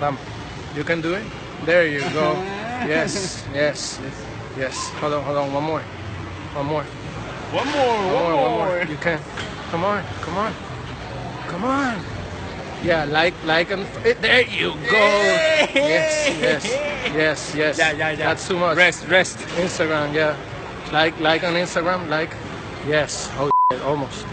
Bam. You can do it. There you go. Yes, yes, yes. Hold on, hold on. One more. One more. One more, One more, one more. You can. Come on, come on, come on. Yeah, like, like, and eh, there you go. Yes, yes, yes, yes. Yeah, yeah, yeah. That's too much. Rest, rest. Instagram, yeah. Like, like on Instagram, like. Yes. Oh, shit, almost.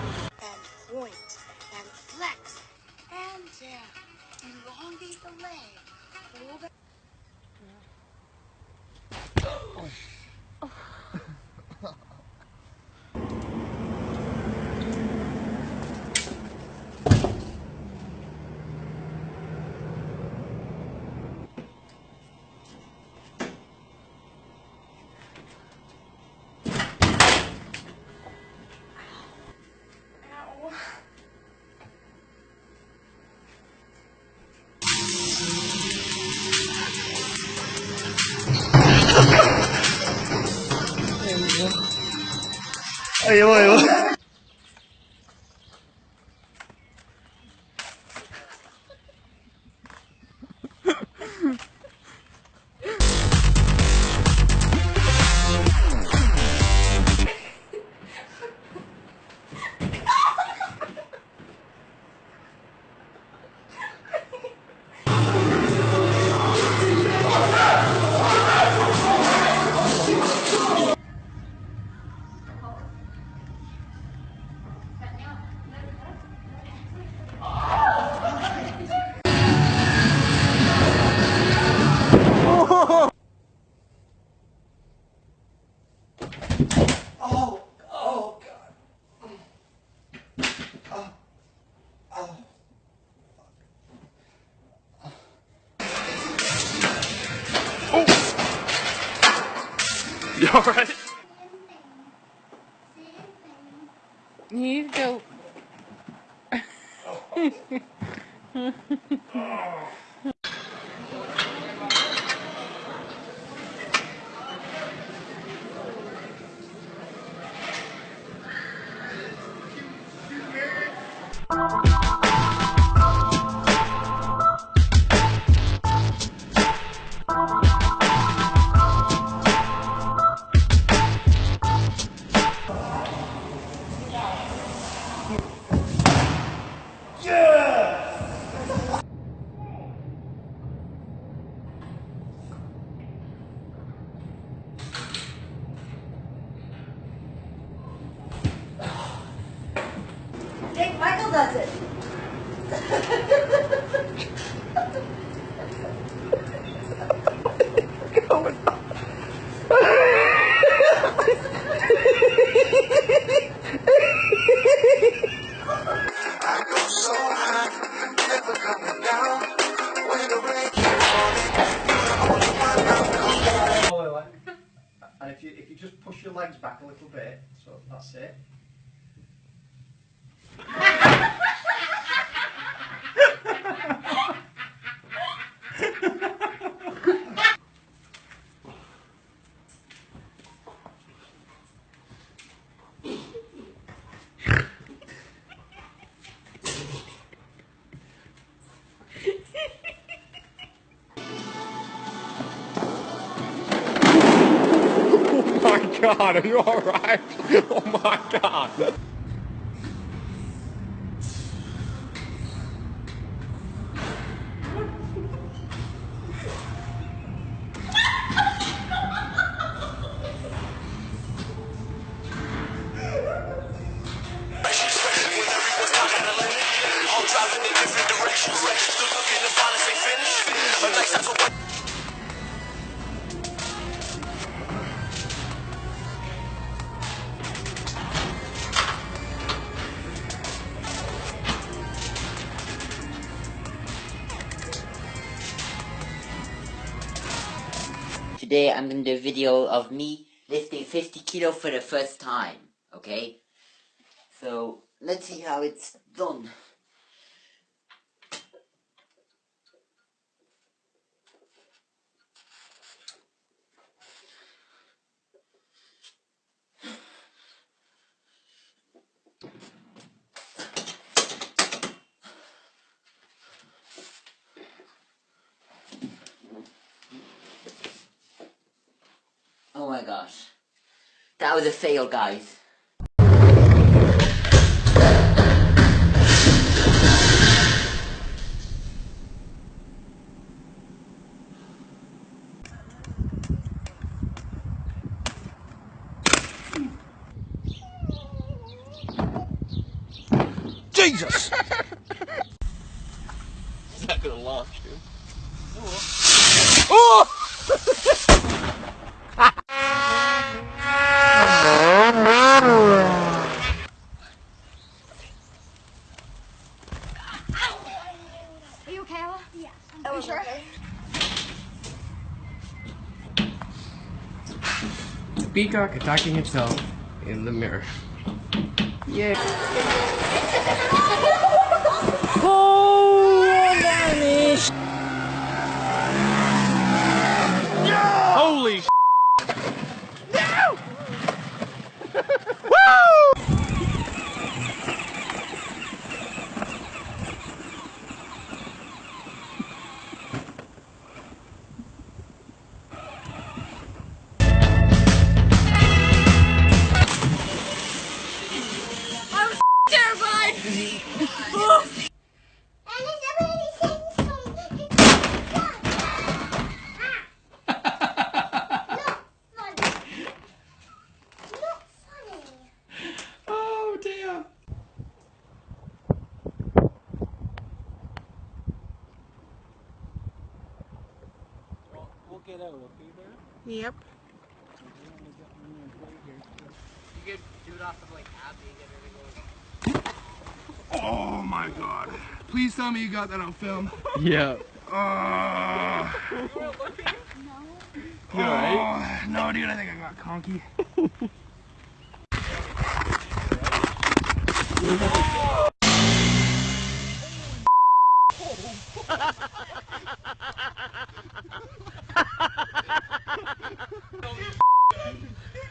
哎呦哎呦。Alright? You need to go. Jake oh. Does it. And if you if you just push your legs back a little bit, so that's it. God, are you alright? Oh my god. Today I'm gonna do a video of me lifting 50 kilo for the first time, okay? So, let's see how it's done. Oh my gosh. That was a fail, guys. Jesus! It's not gonna launch, dude. Oh! You okay, Ella? Yeah. Are you sure? Peacock attacking itself in the mirror. Yeah. Holy Oh Yep. Oh my god. Please tell me you got that on film. Yeah. Oh, You alright? oh, no, dude, I think I got conky. When you install the program, it killed your CPU already.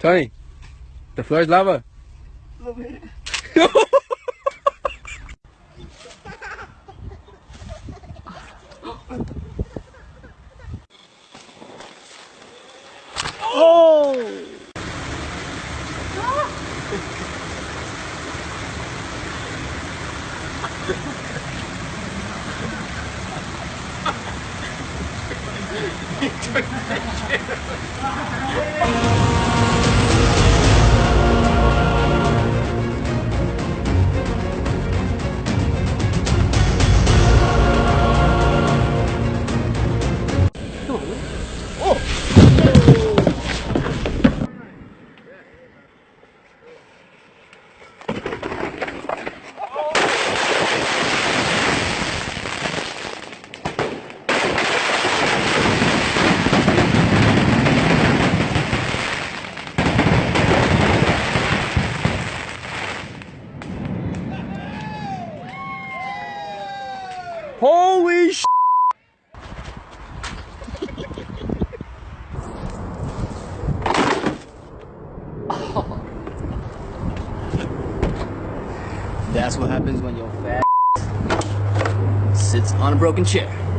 Tony, the floor is lava. Holy oh. That's what happens when your fat sits on a broken chair.